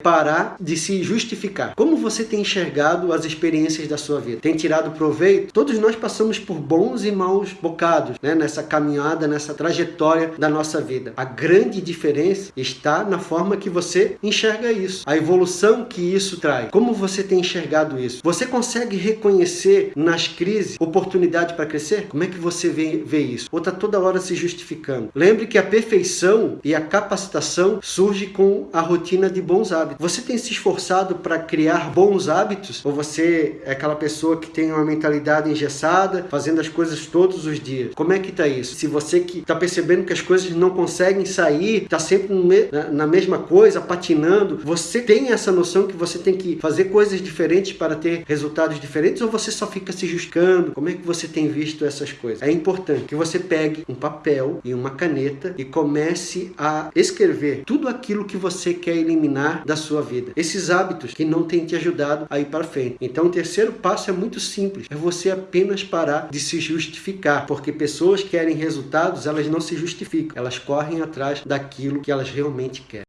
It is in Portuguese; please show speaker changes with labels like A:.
A: parar de se justificar. Como você tem enxergado as experiências da sua vida? Tem tirado proveito? Todos nós passamos por bons e maus bocados né? nessa caminhada, nessa trajetória da nossa vida. A grande diferença está na forma que você enxerga isso, a evolução que isso traz. Como você tem enxergado isso? Você consegue reconhecer nas crises oportunidade para crescer? Como é que você vê, vê isso? Ou está toda hora se justificando? Lembre que a perfeição e a capacitação surge com a rotina de bons hábitos hábitos. Você tem se esforçado para criar bons hábitos? Ou você é aquela pessoa que tem uma mentalidade engessada, fazendo as coisas todos os dias? Como é que está isso? Se você que está percebendo que as coisas não conseguem sair, está sempre na mesma coisa, patinando, você tem essa noção que você tem que fazer coisas diferentes para ter resultados diferentes ou você só fica se justificando? Como é que você tem visto essas coisas? É importante que você pegue um papel e uma caneta e comece a escrever tudo aquilo que você quer eliminar da sua vida. Esses hábitos que não têm te ajudado a ir para frente. Então o terceiro passo é muito simples. É você apenas parar de se justificar. Porque pessoas querem resultados, elas não se justificam. Elas correm atrás daquilo que elas realmente querem.